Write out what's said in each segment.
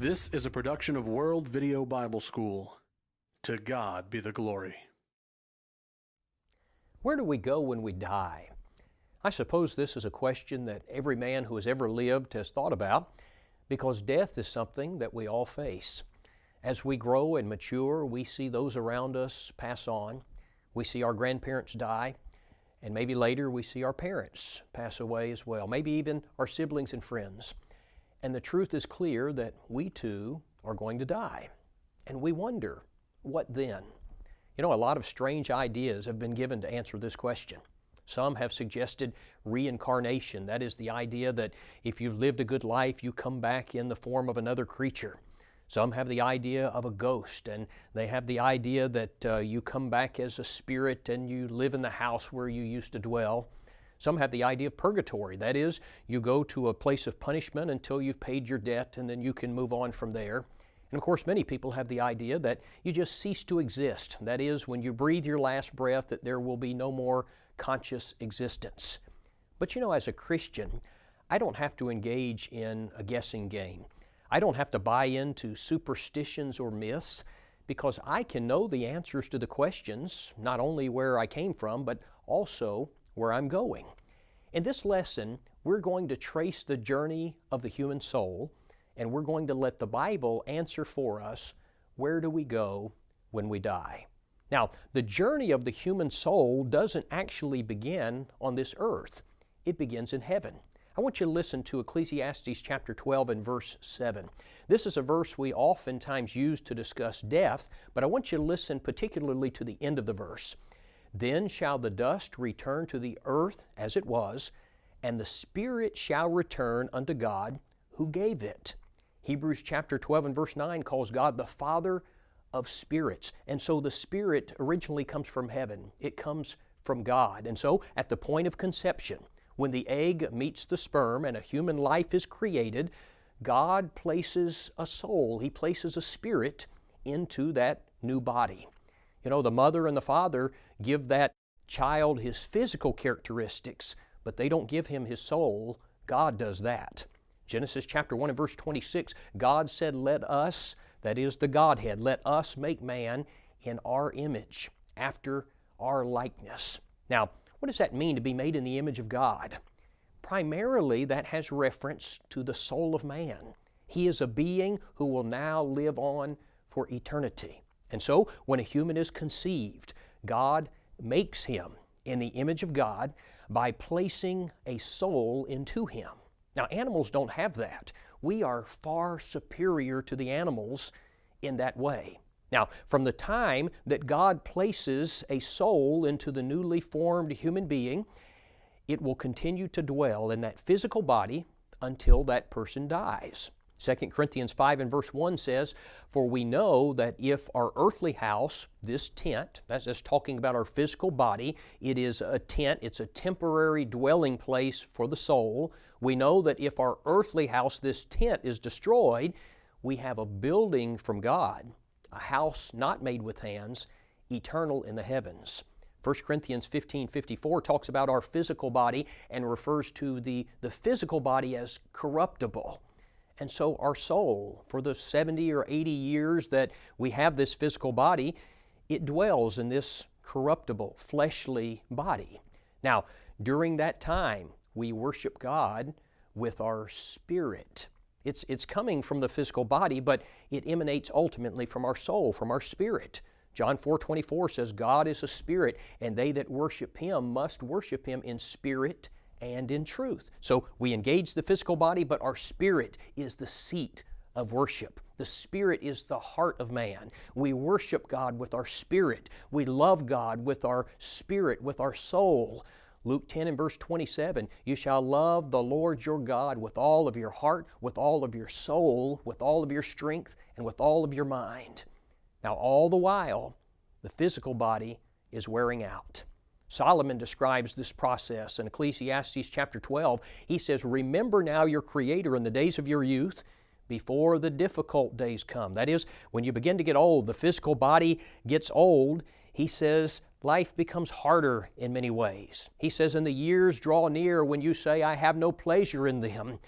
This is a production of World Video Bible School. To God be the glory. Where do we go when we die? I suppose this is a question that every man who has ever lived has thought about because death is something that we all face. As we grow and mature, we see those around us pass on. We see our grandparents die, and maybe later we see our parents pass away as well, maybe even our siblings and friends. And the truth is clear that we too are going to die. And we wonder, what then? You know, a lot of strange ideas have been given to answer this question. Some have suggested reincarnation. That is the idea that if you've lived a good life, you come back in the form of another creature. Some have the idea of a ghost, and they have the idea that uh, you come back as a spirit and you live in the house where you used to dwell. Some have the idea of purgatory. That is, you go to a place of punishment until you've paid your debt and then you can move on from there. And of course, many people have the idea that you just cease to exist. That is, when you breathe your last breath, that there will be no more conscious existence. But you know, as a Christian, I don't have to engage in a guessing game. I don't have to buy into superstitions or myths because I can know the answers to the questions, not only where I came from, but also where I'm going. In this lesson, we're going to trace the journey of the human soul, and we're going to let the Bible answer for us where do we go when we die. Now, the journey of the human soul doesn't actually begin on this earth. It begins in heaven. I want you to listen to Ecclesiastes chapter 12 and verse 7. This is a verse we oftentimes use to discuss death, but I want you to listen particularly to the end of the verse. Then shall the dust return to the earth as it was, and the Spirit shall return unto God who gave it. Hebrews chapter 12 and verse 9 calls God the Father of spirits. And so the Spirit originally comes from heaven, it comes from God. And so at the point of conception, when the egg meets the sperm and a human life is created, God places a soul, He places a spirit into that new body. You know, the mother and the father give that child his physical characteristics, but they don't give him his soul. God does that. Genesis chapter 1 and verse 26, God said, Let us, that is the Godhead, let us make man in our image, after our likeness. Now, what does that mean to be made in the image of God? Primarily, that has reference to the soul of man. He is a being who will now live on for eternity. And so, when a human is conceived, God makes him in the image of God by placing a soul into him. Now, animals don't have that. We are far superior to the animals in that way. Now, from the time that God places a soul into the newly formed human being, it will continue to dwell in that physical body until that person dies. 2 Corinthians 5 and verse 1 says, For we know that if our earthly house, this tent, that's just talking about our physical body, it is a tent, it's a temporary dwelling place for the soul. We know that if our earthly house, this tent, is destroyed, we have a building from God, a house not made with hands, eternal in the heavens. 1 Corinthians 15 54 talks about our physical body and refers to the, the physical body as corruptible. And so our soul, for the 70 or 80 years that we have this physical body, it dwells in this corruptible, fleshly body. Now, during that time, we worship God with our spirit. It's, it's coming from the physical body, but it emanates ultimately from our soul, from our spirit. John 4 24 says, God is a spirit, and they that worship Him must worship Him in spirit and in truth. So we engage the physical body, but our spirit is the seat of worship. The spirit is the heart of man. We worship God with our spirit. We love God with our spirit, with our soul. Luke 10 and verse 27 You shall love the Lord your God with all of your heart, with all of your soul, with all of your strength, and with all of your mind. Now, all the while, the physical body is wearing out. Solomon describes this process in Ecclesiastes chapter 12. He says, Remember now your Creator in the days of your youth before the difficult days come. That is, when you begin to get old, the physical body gets old. He says, life becomes harder in many ways. He says, And the years draw near when you say, I have no pleasure in them.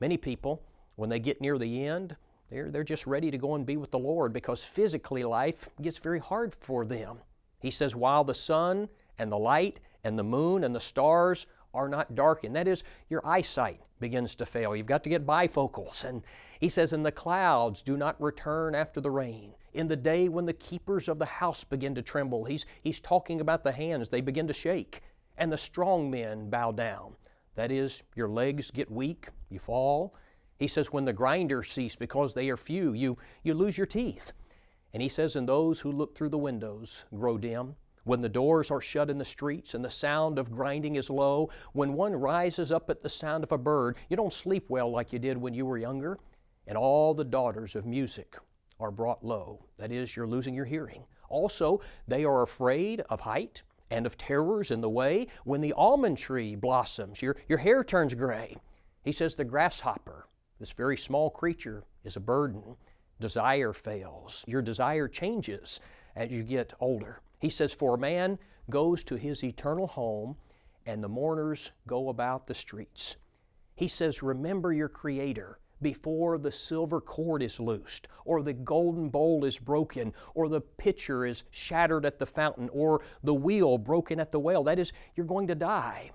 Many people, when they get near the end, They're, they're just ready to go and be with the Lord because physically life gets very hard for them. He says, while the sun and the light and the moon and the stars are not darkened. That is, your eyesight begins to fail. You've got to get bifocals. And he says, And the clouds do not return after the rain. In the day when the keepers of the house begin to tremble, he's, he's talking about the hands, they begin to shake. And the strong men bow down. That is, your legs get weak, you fall. He says, When the grinders cease because they are few, you, you lose your teeth. And he says, And those who look through the windows grow dim. When the doors are shut in the streets and the sound of grinding is low, when one rises up at the sound of a bird, you don't sleep well like you did when you were younger, and all the daughters of music are brought low. That is, you're losing your hearing. Also, they are afraid of height and of terrors in the way. When the almond tree blossoms, your, your hair turns gray. He says the grasshopper, this very small creature, is a burden. Desire fails. Your desire changes as you get older. He says, For a man goes to his eternal home, and the mourners go about the streets. He says, Remember your Creator before the silver cord is loosed, or the golden bowl is broken, or the pitcher is shattered at the fountain, or the wheel broken at the well. That is, you're going to die.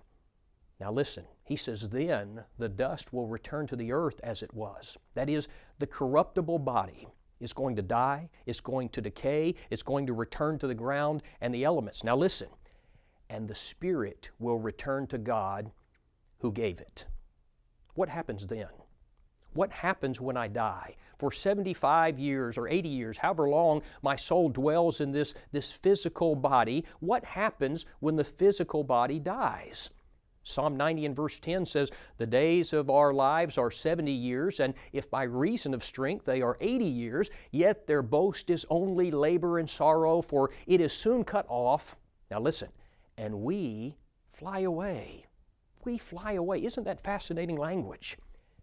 Now listen, he says, then the dust will return to the earth as it was. That is, the corruptible body is going to die, it's going to decay, it's going to return to the ground and the elements. Now listen, and the Spirit will return to God who gave it. What happens then? What happens when I die? For 75 years or 80 years, however long my soul dwells in this, this physical body, what happens when the physical body dies? Psalm 90 and verse 10 says, The days of our lives are 70 years, and if by reason of strength they are 80 years, yet their boast is only labor and sorrow, for it is soon cut off. Now listen, and we fly away. We fly away. Isn't that fascinating language?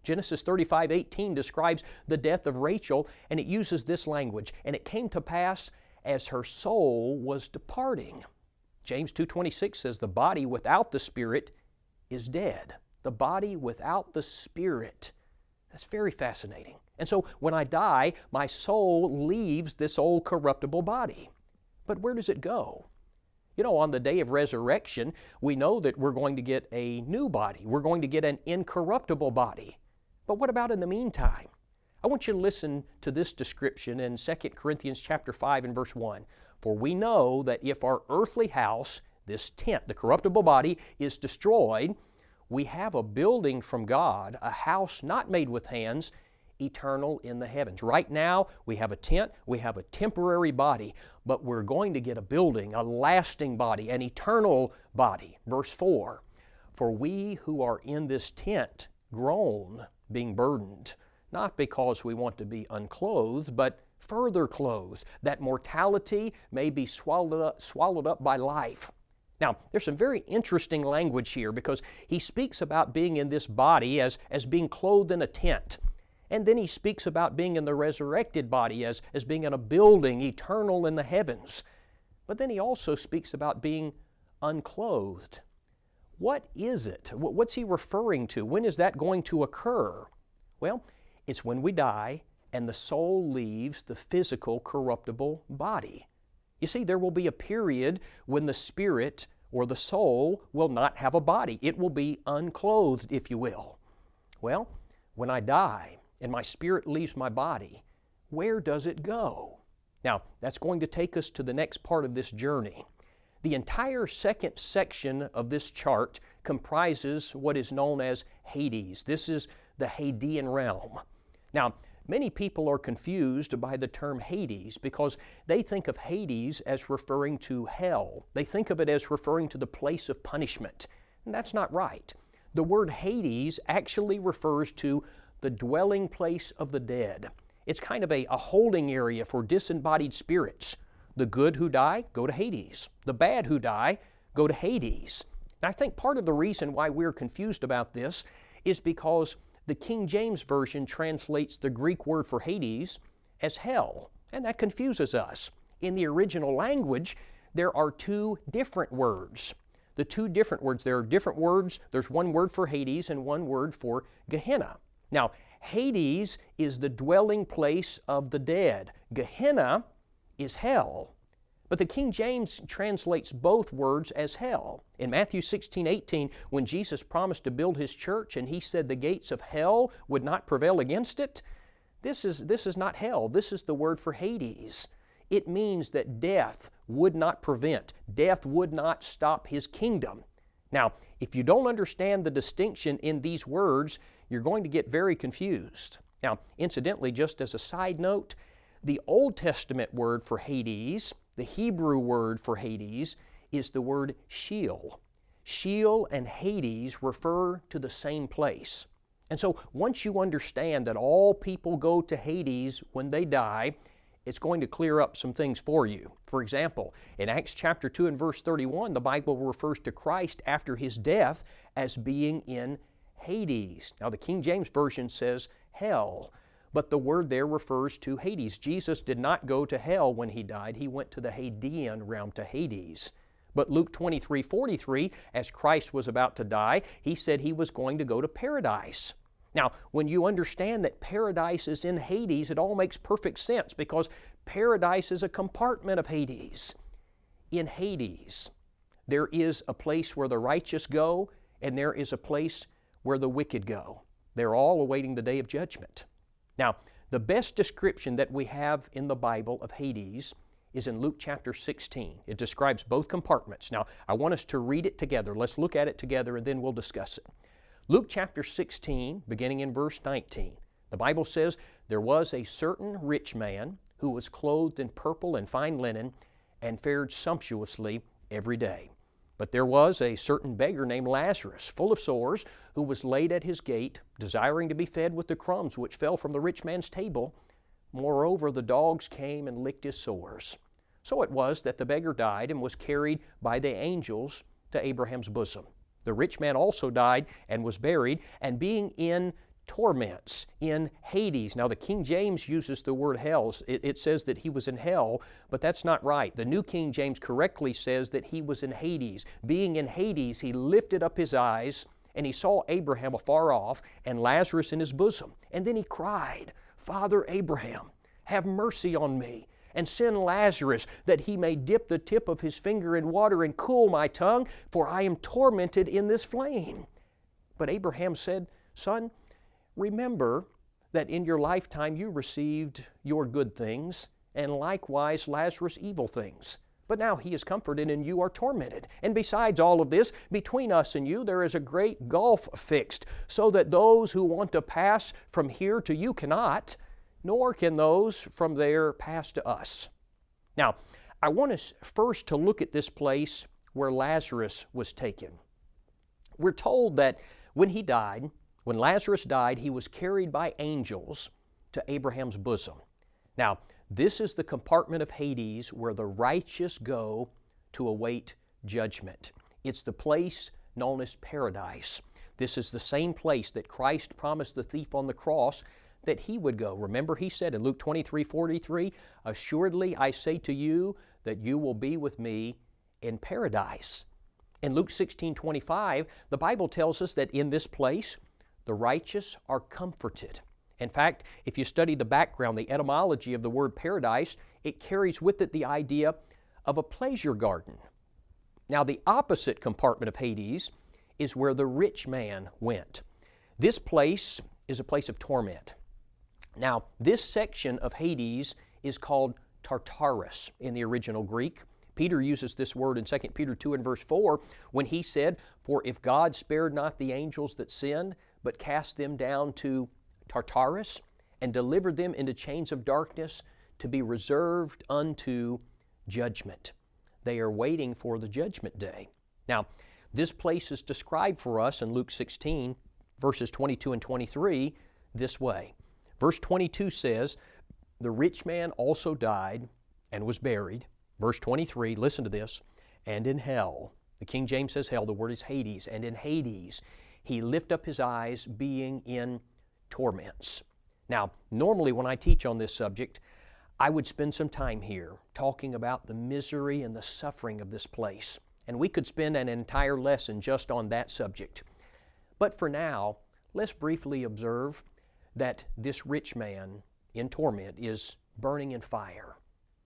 Genesis 35 18 describes the death of Rachel, and it uses this language, and it came to pass as her soul was departing. James 2:26 says the body without the spirit is dead. The body without the spirit. That's very fascinating. And so when I die, my soul leaves this old corruptible body. But where does it go? You know, on the day of resurrection, we know that we're going to get a new body. We're going to get an incorruptible body. But what about in the meantime? I want you to listen to this description in 2 Corinthians chapter 5 and verse 1. For we know that if our earthly house this tent, the corruptible body, is destroyed, we have a building from God, a house not made with hands, eternal in the heavens. Right now, we have a tent, we have a temporary body, but we're going to get a building, a lasting body, an eternal body. Verse 4 For we who are in this tent groan, being burdened, not because we want to be unclothed, but further clothed, that mortality may be swallowed up, swallowed up by life. Now, there's some very interesting language here because he speaks about being in this body as, as being clothed in a tent. And then he speaks about being in the resurrected body as, as being in a building eternal in the heavens. But then he also speaks about being unclothed. What is it? What's he referring to? When is that going to occur? Well, it's when we die and the soul leaves the physical corruptible body. You see, there will be a period when the spirit or the soul will not have a body. It will be unclothed, if you will. Well, when I die and my spirit leaves my body, where does it go? Now, that's going to take us to the next part of this journey. The entire second section of this chart comprises what is known as Hades. This is the Hadean realm. Now, Many people are confused by the term Hades because they think of Hades as referring to hell. They think of it as referring to the place of punishment. And that's not right. The word Hades actually refers to the dwelling place of the dead. It's kind of a, a holding area for disembodied spirits. The good who die go to Hades. The bad who die go to Hades. And I think part of the reason why we're confused about this is because the King James Version translates the Greek word for Hades as hell, and that confuses us. In the original language, there are two different words. The two different words, there are different words. There's one word for Hades and one word for Gehenna. Now, Hades is the dwelling place of the dead. Gehenna is hell. But the King James translates both words as hell. In Matthew 16, 18, when Jesus promised to build His church and He said the gates of hell would not prevail against it, this is, this is not hell. This is the word for Hades. It means that death would not prevent, death would not stop His kingdom. Now, if you don't understand the distinction in these words, you're going to get very confused. Now, incidentally, just as a side note, the Old Testament word for Hades the Hebrew word for Hades is the word Sheol. Sheol and Hades refer to the same place. And so once you understand that all people go to Hades when they die, it's going to clear up some things for you. For example, in Acts chapter 2 and verse 31, the Bible refers to Christ after his death as being in Hades. Now, the King James Version says hell but the word there refers to Hades. Jesus did not go to hell when he died, he went to the Hadean realm, to Hades. But Luke 23 43, as Christ was about to die, he said he was going to go to paradise. Now, when you understand that paradise is in Hades, it all makes perfect sense because paradise is a compartment of Hades. In Hades, there is a place where the righteous go, and there is a place where the wicked go. They're all awaiting the day of judgment. Now, the best description that we have in the Bible of Hades is in Luke chapter 16. It describes both compartments. Now, I want us to read it together. Let's look at it together and then we'll discuss it. Luke chapter 16, beginning in verse 19. The Bible says, There was a certain rich man who was clothed in purple and fine linen and fared sumptuously every day. But there was a certain beggar named Lazarus, full of sores, who was laid at his gate, desiring to be fed with the crumbs which fell from the rich man's table. Moreover, the dogs came and licked his sores. So it was that the beggar died and was carried by the angels to Abraham's bosom. The rich man also died and was buried, and being in torments in Hades. Now, the King James uses the word hell. It, it, says that he was in hell, but that's not right. The New King James correctly says that he was in Hades. Being in Hades, he lifted up his eyes and he saw Abraham afar off and Lazarus in his bosom. And then he cried, Father Abraham, have mercy on me and send Lazarus that he may dip the tip of his finger in water and cool my tongue, for I am tormented in this flame. But Abraham said, Son, Remember that in your lifetime you received your good things, and likewise Lazarus evil things. But now he is comforted and you are tormented. And besides all of this, between us and you there is a great gulf fixed, so that those who want to pass from here to you cannot, nor can those from there pass to us. Now, I want us first to look at this place where Lazarus was taken. We're told that when he died, when Lazarus died, he was carried by angels to Abraham's bosom. Now, this is the compartment of Hades where the righteous go to await judgment. It's the place known as paradise. This is the same place that Christ promised the thief on the cross that he would go. Remember, he said in Luke 23 43, Assuredly I say to you that you will be with me in paradise. In Luke 16 25, the Bible tells us that in this place, the righteous are comforted. In fact, if you study the background, the etymology of the word paradise, it carries with it the idea of a pleasure garden. Now, the opposite compartment of Hades is where the rich man went. This place is a place of torment. Now, this section of Hades is called Tartarus in the original Greek. Peter uses this word in 2 Peter 2 and verse 4 when he said, For if God spared not the angels that sinned, but cast them down to Tartarus and delivered them into chains of darkness to be reserved unto judgment. They are waiting for the judgment day. Now, this place is described for us in Luke 16, verses 22 and 23, this way. Verse 22 says, The rich man also died and was buried. Verse 23, listen to this, and in hell, the King James says hell, the word is Hades, and in Hades he lift up his eyes being in torments. Now, normally when I teach on this subject, I would spend some time here talking about the misery and the suffering of this place. And we could spend an entire lesson just on that subject. But for now, let's briefly observe that this rich man in torment is burning in fire.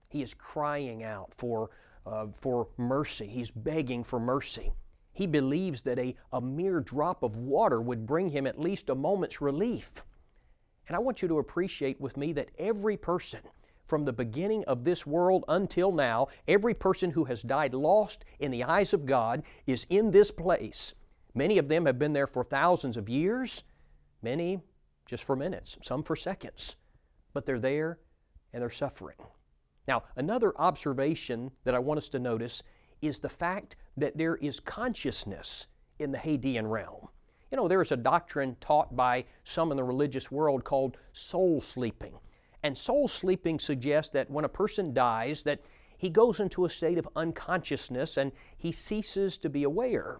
He is crying out for, uh, for mercy. He's begging for mercy. He believes that a, a mere drop of water would bring him at least a moment's relief. And I want you to appreciate with me that every person from the beginning of this world until now, every person who has died lost in the eyes of God is in this place. Many of them have been there for thousands of years, many just for minutes, some for seconds, but they're there and they're suffering. Now, another observation that I want us to notice is the fact that there is consciousness in the Hadean realm. You know, there is a doctrine taught by some in the religious world called soul sleeping. And soul sleeping suggests that when a person dies, that he goes into a state of unconsciousness and he ceases to be aware.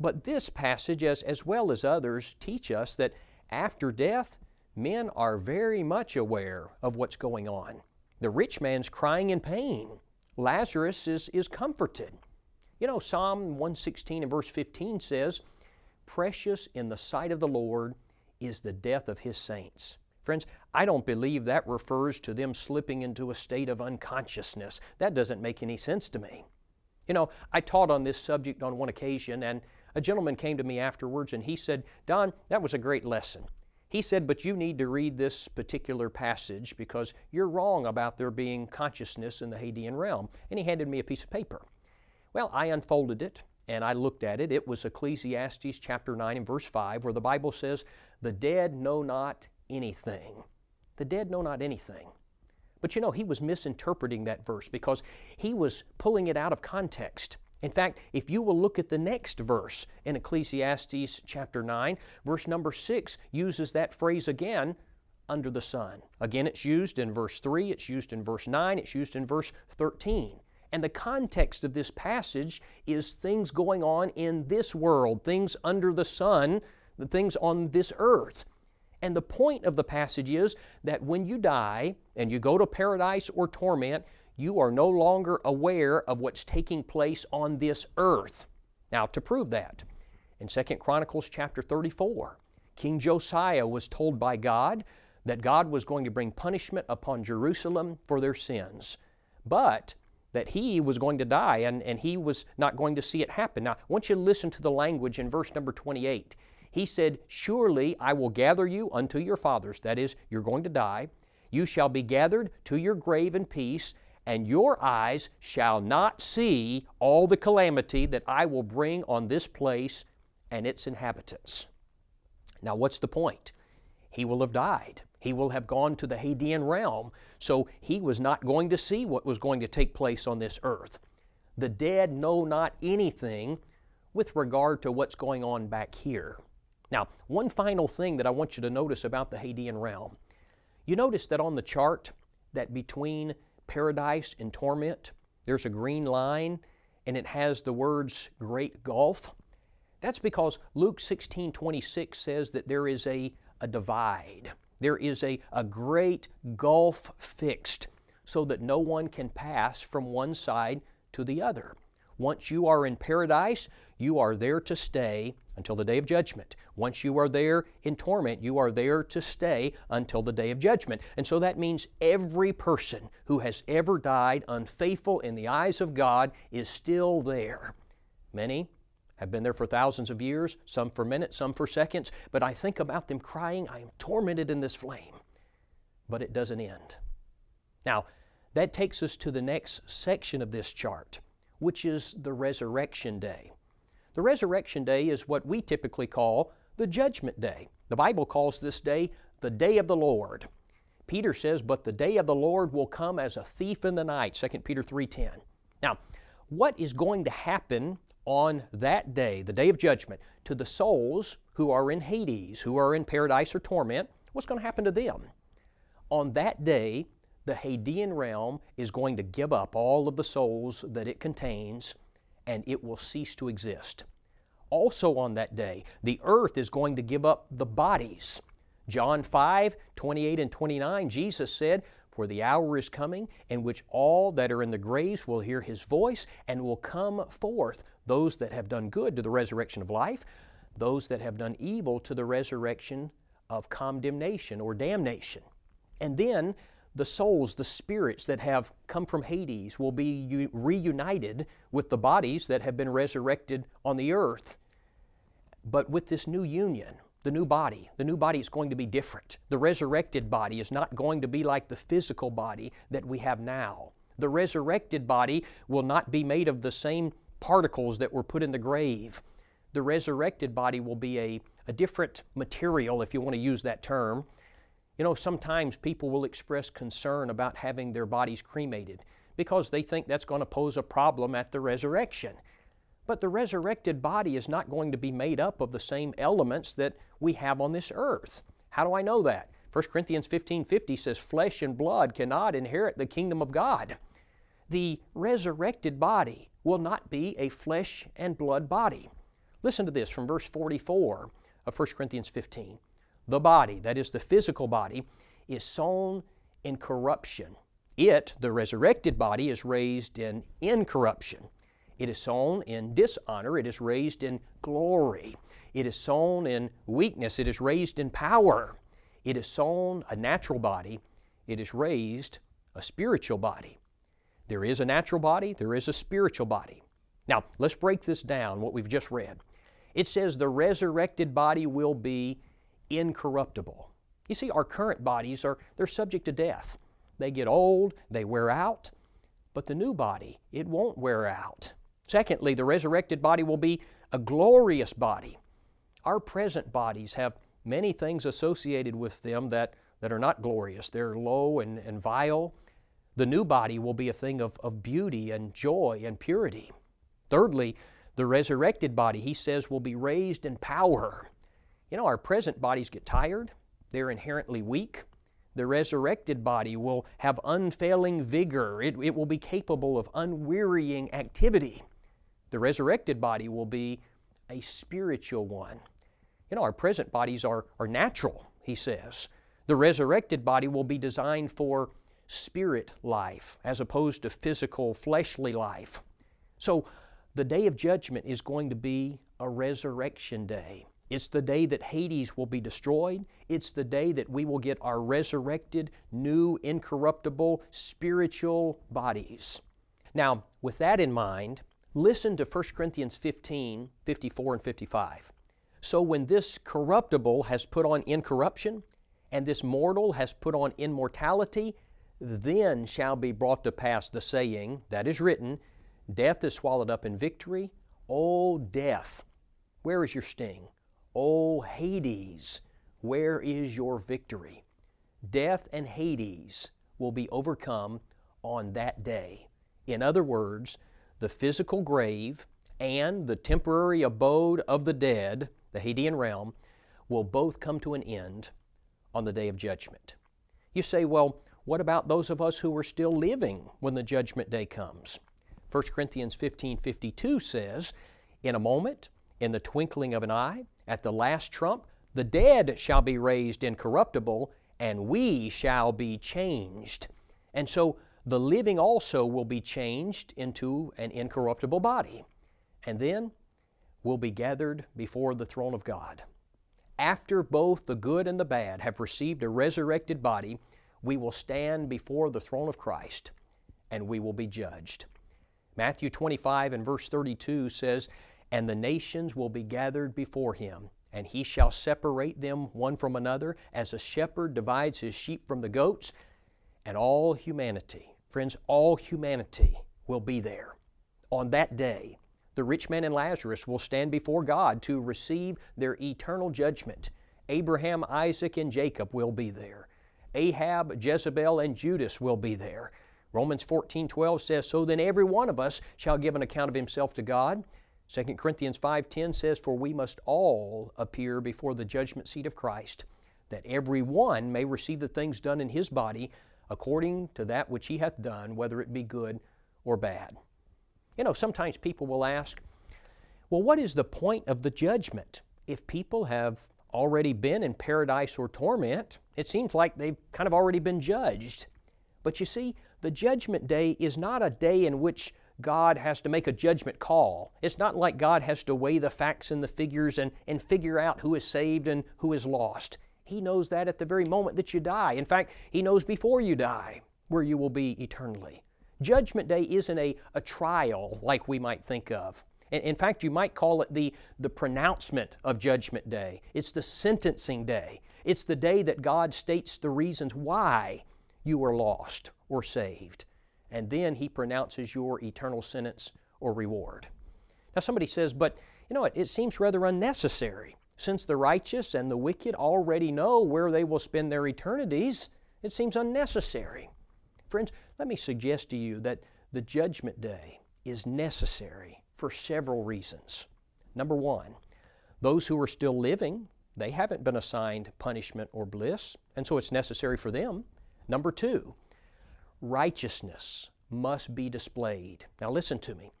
But this passage, as, as well as others, teach us that after death, men are very much aware of what's going on. The rich man's crying in pain. Lazarus is, is comforted. You know, Psalm 116 and verse 15 says, Precious in the sight of the Lord is the death of His saints. Friends, I don't believe that refers to them slipping into a state of unconsciousness. That doesn't make any sense to me. You know, I taught on this subject on one occasion, and a gentleman came to me afterwards and he said, Don, that was a great lesson. He said, But you need to read this particular passage because you're wrong about there being consciousness in the Hadean realm. And he handed me a piece of paper. Well, I unfolded it and I looked at it. It was Ecclesiastes chapter 9 and verse 5, where the Bible says, The dead know not anything. The dead know not anything. But you know, he was misinterpreting that verse because he was pulling it out of context. In fact, if you will look at the next verse in Ecclesiastes chapter 9, verse number 6 uses that phrase again, under the sun. Again, it's used in verse 3, it's used in verse 9, it's used in verse 13. And the context of this passage is things going on in this world, things under the sun, the things on this earth. And the point of the passage is that when you die and you go to paradise or torment, you are no longer aware of what's taking place on this earth. Now, to prove that, in 2 Chronicles chapter 34, King Josiah was told by God that God was going to bring punishment upon Jerusalem for their sins, but that he was going to die and, and he was not going to see it happen. Now, I want you to listen to the language in verse number 28. He said, Surely I will gather you unto your fathers. That is, you're going to die. You shall be gathered to your grave in peace, and your eyes shall not see all the calamity that I will bring on this place and its inhabitants. Now, what's the point? He will have died. He will have gone to the Hadean realm, so he was not going to see what was going to take place on this earth. The dead know not anything with regard to what's going on back here. Now, one final thing that I want you to notice about the Hadean realm. You notice that on the chart that between paradise and torment. There's a green line and it has the words great gulf. That's because Luke 16 26 says that there is a, a divide. There is a, a great gulf fixed so that no one can pass from one side to the other. Once you are in paradise, you are there to stay until the day of judgment. Once you are there in torment, you are there to stay until the day of judgment. And so that means every person who has ever died unfaithful in the eyes of God is still there. Many have been there for thousands of years, some for minutes, some for seconds, but I think about them crying, I am tormented in this flame. But it doesn't end. Now, that takes us to the next section of this chart, which is the resurrection day. The resurrection day is what we typically call the judgment day. The Bible calls this day the day of the Lord. Peter says, "But the day of the Lord will come as a thief in the night." 2 Peter 3:10. Now, what is going to happen on that day, the day of judgment, to the souls who are in Hades, who are in paradise or torment? What's going to happen to them? On that day, the Hadean realm is going to give up all of the souls that it contains and it will cease to exist. Also on that day, the earth is going to give up the bodies. John 5 28 and 29, Jesus said, For the hour is coming in which all that are in the graves will hear His voice and will come forth, those that have done good to the resurrection of life, those that have done evil to the resurrection of condemnation or damnation. And then the souls, the spirits that have come from Hades, will be reunited with the bodies that have been resurrected on the earth. But with this new union, the new body, the new body is going to be different. The resurrected body is not going to be like the physical body that we have now. The resurrected body will not be made of the same particles that were put in the grave. The resurrected body will be a, a different material, if you want to use that term. You know, sometimes people will express concern about having their bodies cremated because they think that's going to pose a problem at the resurrection. But the resurrected body is not going to be made up of the same elements that we have on this earth. How do I know that? 1 Corinthians 15:50 says flesh and blood cannot inherit the kingdom of God. The resurrected body will not be a flesh and blood body. Listen to this from verse 44 of 1 Corinthians 15. The body, that is the physical body, is sown in corruption. It, the resurrected body, is raised in incorruption. It is sown in dishonor, it is raised in glory. It is sown in weakness, it is raised in power. It is sown a natural body, it is raised a spiritual body. There is a natural body, there is a spiritual body. Now, let's break this down, what we've just read. It says the resurrected body will be incorruptible. You see, our current bodies are they're subject to death. They get old, they wear out, but the new body, it won't wear out. Secondly, the resurrected body will be a glorious body. Our present bodies have many things associated with them that, that are not glorious. They're low and, and vile. The new body will be a thing of, of beauty and joy and purity. Thirdly, the resurrected body, he says, will be raised in power. You know, our present bodies get tired, they're inherently weak. The resurrected body will have unfailing vigor, it, it will be capable of unwearying activity. The resurrected body will be a spiritual one. You know, our present bodies are, are natural, he says. The resurrected body will be designed for spirit life as opposed to physical, fleshly life. So, the day of judgment is going to be a resurrection day. It's the day that Hades will be destroyed. It's the day that we will get our resurrected, new, incorruptible, spiritual bodies. Now, with that in mind, Listen to 1 Corinthians 15, 54 and 55. So when this corruptible has put on incorruption, and this mortal has put on immortality, then shall be brought to pass the saying that is written, Death is swallowed up in victory. O death, where is your sting? O Hades, where is your victory? Death and Hades will be overcome on that day. In other words, the physical grave and the temporary abode of the dead, the Hadean realm, will both come to an end on the day of judgment. You say, well, what about those of us who are still living when the judgment day comes? 1 Corinthians 15 52 says, In a moment, in the twinkling of an eye, at the last trump, the dead shall be raised incorruptible, and we shall be changed. And so the living also will be changed into an incorruptible body, and then will be gathered before the throne of God. After both the good and the bad have received a resurrected body, we will stand before the throne of Christ and we will be judged. Matthew 25 and verse 32 says, And the nations will be gathered before him, and he shall separate them one from another, as a shepherd divides his sheep from the goats, and all humanity Friends, all humanity will be there. On that day, the rich man and Lazarus will stand before God to receive their eternal judgment. Abraham, Isaac, and Jacob will be there. Ahab, Jezebel, and Judas will be there. Romans 14 12 says, So then every one of us shall give an account of himself to God. 2 Corinthians 5:10 says, For we must all appear before the judgment seat of Christ, that every one may receive the things done in his body according to that which he hath done, whether it be good or bad. You know, sometimes people will ask, well, what is the point of the judgment? If people have already been in paradise or torment, it seems like they've kind of already been judged. But you see, the judgment day is not a day in which God has to make a judgment call. It's not like God has to weigh the facts and the figures and, and figure out who is saved and who is lost. He knows that at the very moment that you die. In fact, He knows before you die where you will be eternally. Judgment Day isn't a, a trial like we might think of. In fact, you might call it the, the pronouncement of Judgment Day. It's the sentencing day. It's the day that God states the reasons why you were lost or saved. And then He pronounces your eternal sentence or reward. Now, somebody says, but you know what? It seems rather unnecessary. Since the righteous and the wicked already know where they will spend their eternities, it seems unnecessary. Friends, let me suggest to you that the judgment day is necessary for several reasons. Number one, those who are still living, they haven't been assigned punishment or bliss, and so it's necessary for them. Number two, righteousness must be displayed. Now listen to me.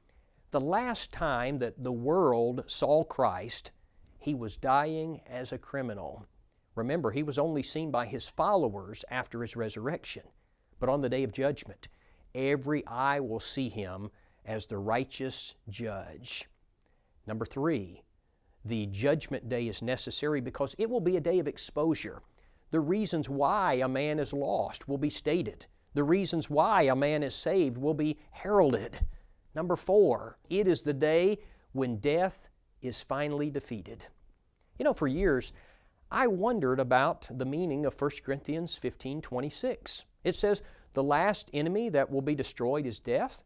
The last time that the world saw Christ, he was dying as a criminal. Remember, he was only seen by his followers after his resurrection. But on the day of judgment, every eye will see him as the righteous judge. Number three, the judgment day is necessary because it will be a day of exposure. The reasons why a man is lost will be stated. The reasons why a man is saved will be heralded. Number four, it is the day when death is finally defeated. You know, for years, I wondered about the meaning of 1 Corinthians 15 26. It says, The last enemy that will be destroyed is death.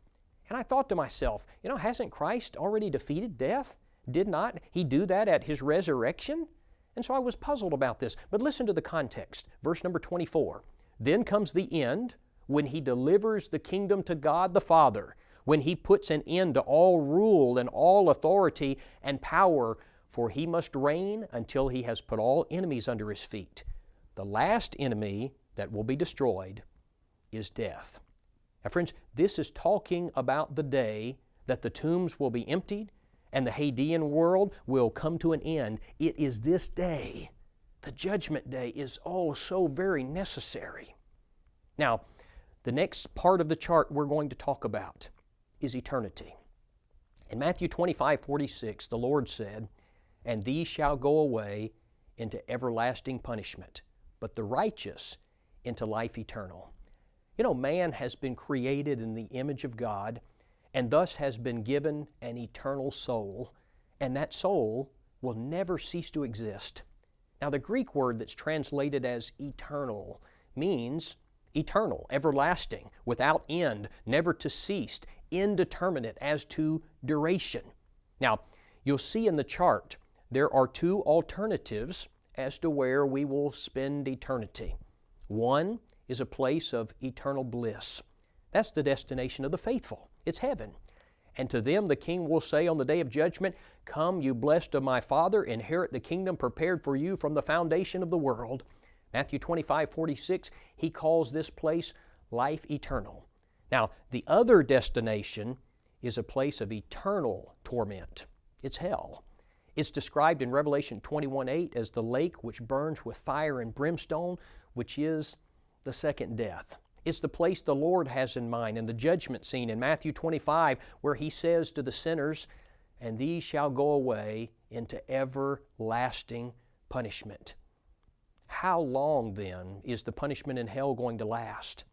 And I thought to myself, you know, hasn't Christ already defeated death? Did not He do that at His resurrection? And so I was puzzled about this. But listen to the context. Verse number 24. Then comes the end when He delivers the kingdom to God the Father, when He puts an end to all rule and all authority and power, for He must reign until He has put all enemies under His feet. The last enemy that will be destroyed is death. Now, friends, this is talking about the day that the tombs will be emptied and the Hadean world will come to an end. It is this day. The judgment day is oh so very necessary. Now, the next part of the chart we're going to talk about is eternity. In Matthew 25 46, the Lord said, And these shall go away into everlasting punishment, but the righteous into life eternal. You know, man has been created in the image of God and thus has been given an eternal soul, and that soul will never cease to exist. Now, the Greek word that's translated as eternal means eternal, everlasting, without end, never to cease, indeterminate as to duration. Now, you'll see in the chart there are two alternatives as to where we will spend eternity. One is a place of eternal bliss. That's the destination of the faithful. It's heaven. And to them the King will say on the day of judgment, Come, you blessed of my Father, inherit the kingdom prepared for you from the foundation of the world. Matthew 25, 46, he calls this place life eternal. Now, the other destination is a place of eternal torment. It's hell. It's described in Revelation 21, 8 as the lake which burns with fire and brimstone, which is the second death. It's the place the Lord has in mind in the judgment scene in Matthew 25, where He says to the sinners, And these shall go away into everlasting punishment. How long then is the punishment in hell going to last?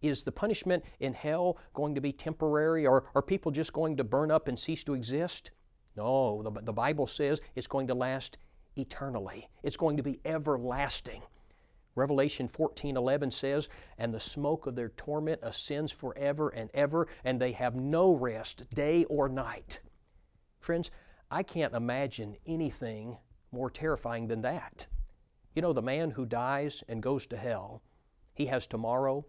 Is the punishment in hell going to be temporary, or are people just going to burn up and cease to exist? No, the, the Bible says it's going to last eternally, it's going to be everlasting. Revelation 14:11 says, "And the smoke of their torment ascends forever and ever, and they have no rest day or night." Friends, I can't imagine anything more terrifying than that. You know, the man who dies and goes to hell, he has tomorrow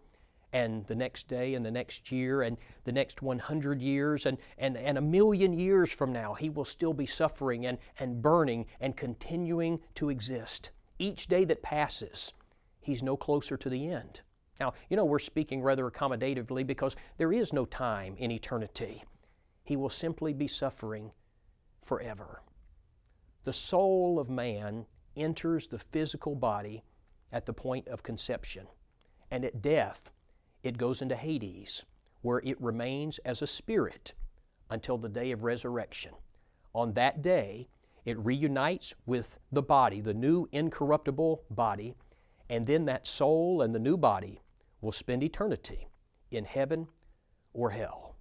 and the next day and the next year and the next 100 years and, and, and a million years from now, he will still be suffering and, and burning and continuing to exist. Each day that passes, he's no closer to the end. Now, you know, we're speaking rather accommodatively because there is no time in eternity. He will simply be suffering forever. The soul of man enters the physical body at the point of conception, and at death, it goes into Hades, where it remains as a spirit until the day of resurrection. On that day, It reunites with the body, the new incorruptible body, and then that soul and the new body will spend eternity in heaven or hell.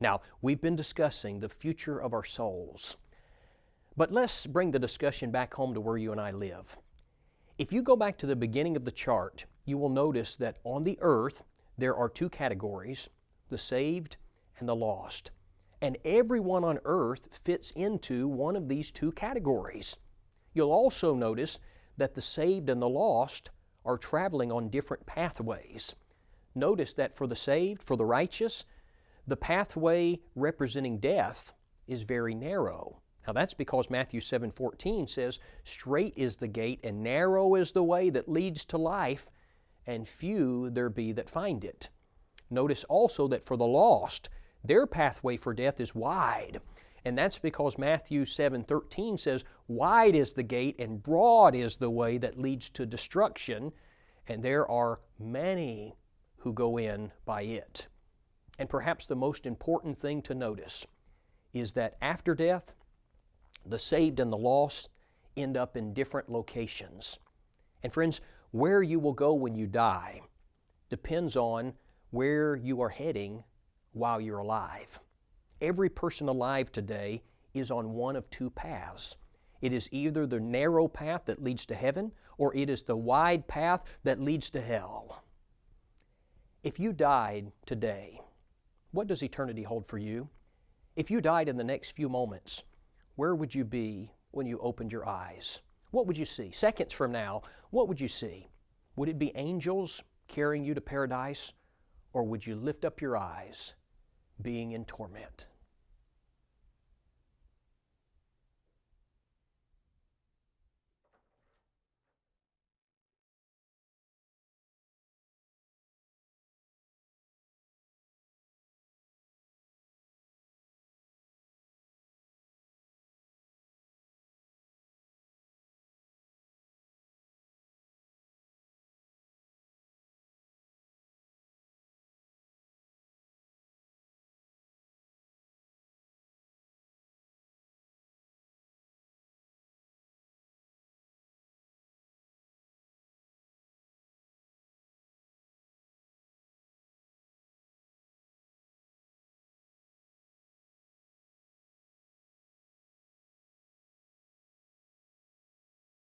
Now, we've been discussing the future of our souls, but let's bring the discussion back home to where you and I live. If you go back to the beginning of the chart, you will notice that on the earth there are two categories the saved and the lost. And everyone on earth fits into one of these two categories. You'll also notice that the saved and the lost are traveling on different pathways. Notice that for the saved, for the righteous, the pathway representing death is very narrow. Now that's because Matthew 7:14 says, "Straight is the gate and narrow is the way that leads to life, and few there be that find it." Notice also that for the lost, their pathway for death is wide. And that's because Matthew 7:13 says, "Wide is the gate and broad is the way that leads to destruction, and there are many who go in by it." And perhaps the most important thing to notice is that after death, the saved and the lost end up in different locations. And friends, where you will go when you die depends on where you are heading while you're alive. Every person alive today is on one of two paths. It is either the narrow path that leads to heaven, or it is the wide path that leads to hell. If you died today, what does eternity hold for you? If you died in the next few moments, where would you be when you opened your eyes? What would you see? Seconds from now, what would you see? Would it be angels carrying you to paradise? Or would you lift up your eyes being in torment?